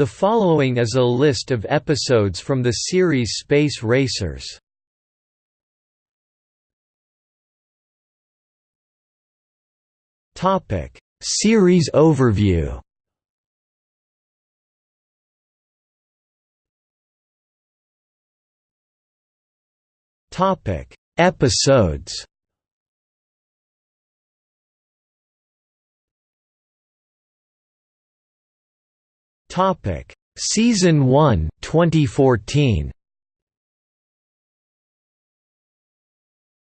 The following is a list of episodes from the series Space Racers. Topic: Series overview. Topic: Episodes. Topic: Season 1, 2014.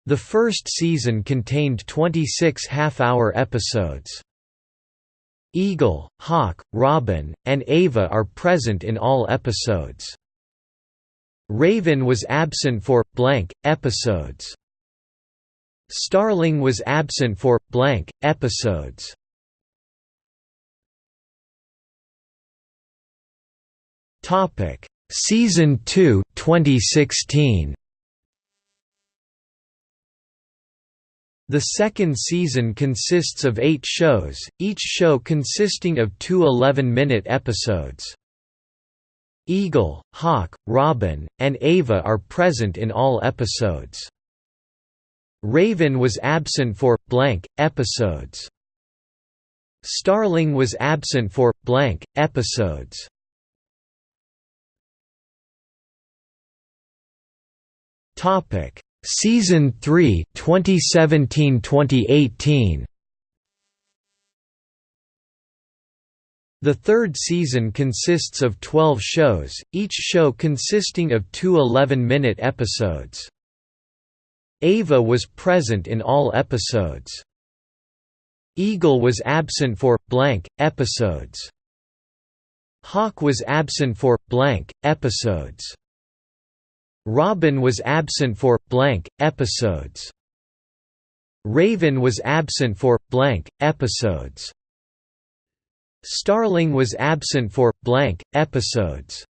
The first season contained 26 half-hour episodes. Eagle, Hawk, Robin, and Ava are present in all episodes. Raven was absent for blank episodes. Starling was absent for blank episodes. Topic: Season 2, 2016. The second season consists of eight shows, each show consisting of two 11-minute episodes. Eagle, Hawk, Robin, and Ava are present in all episodes. Raven was absent for blank episodes. Starling was absent for blank episodes. Topic: Season 3, 2017-2018. The third season consists of 12 shows, each show consisting of two 11-minute episodes. Ava was present in all episodes. Eagle was absent for blank episodes. Hawk was absent for blank episodes. Robin was absent for blank episodes. Raven was absent for blank episodes. Starling was absent for blank episodes.